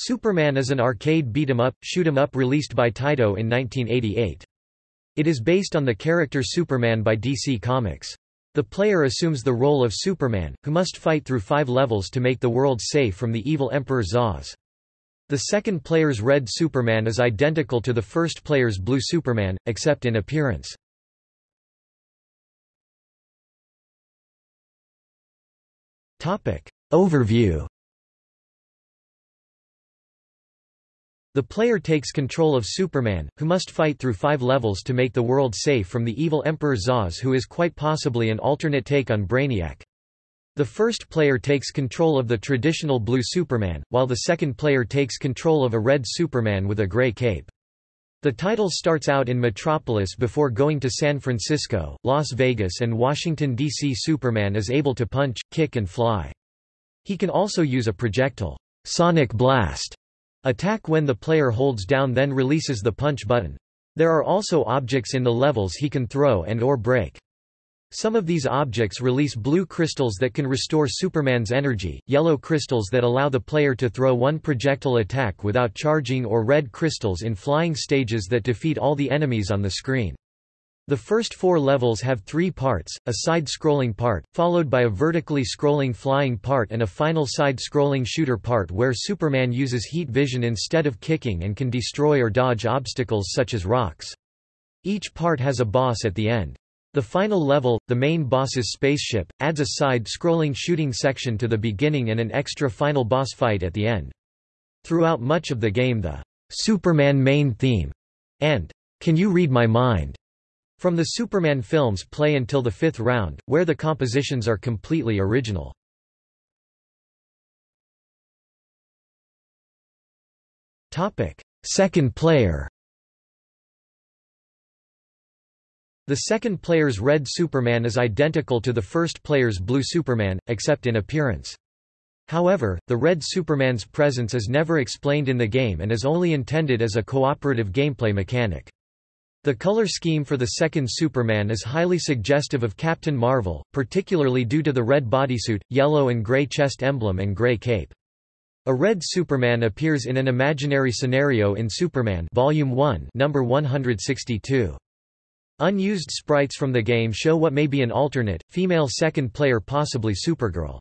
Superman is an arcade beat-em-up, shoot-em-up released by Taito in 1988. It is based on the character Superman by DC Comics. The player assumes the role of Superman, who must fight through five levels to make the world safe from the evil Emperor Zaas. The second player's Red Superman is identical to the first player's Blue Superman, except in appearance. Overview The player takes control of Superman, who must fight through five levels to make the world safe from the evil Emperor Zaas who is quite possibly an alternate take on Brainiac. The first player takes control of the traditional blue Superman, while the second player takes control of a red Superman with a gray cape. The title starts out in Metropolis before going to San Francisco, Las Vegas and Washington, D.C. Superman is able to punch, kick and fly. He can also use a projectile sonic blast attack when the player holds down then releases the punch button. There are also objects in the levels he can throw and or break. Some of these objects release blue crystals that can restore Superman's energy, yellow crystals that allow the player to throw one projectile attack without charging or red crystals in flying stages that defeat all the enemies on the screen. The first four levels have three parts, a side-scrolling part, followed by a vertically scrolling flying part and a final side-scrolling shooter part where Superman uses heat vision instead of kicking and can destroy or dodge obstacles such as rocks. Each part has a boss at the end. The final level, the main boss's spaceship, adds a side-scrolling shooting section to the beginning and an extra final boss fight at the end. Throughout much of the game the Superman main theme and Can You Read My Mind from the Superman films play until the fifth round, where the compositions are completely original. Second player The second player's red Superman is identical to the first player's blue Superman, except in appearance. However, the red Superman's presence is never explained in the game and is only intended as a cooperative gameplay mechanic. The color scheme for the second Superman is highly suggestive of Captain Marvel, particularly due to the red bodysuit, yellow and gray chest emblem and gray cape. A red Superman appears in an imaginary scenario in Superman Volume 1, number 162. Unused sprites from the game show what may be an alternate, female second player possibly Supergirl.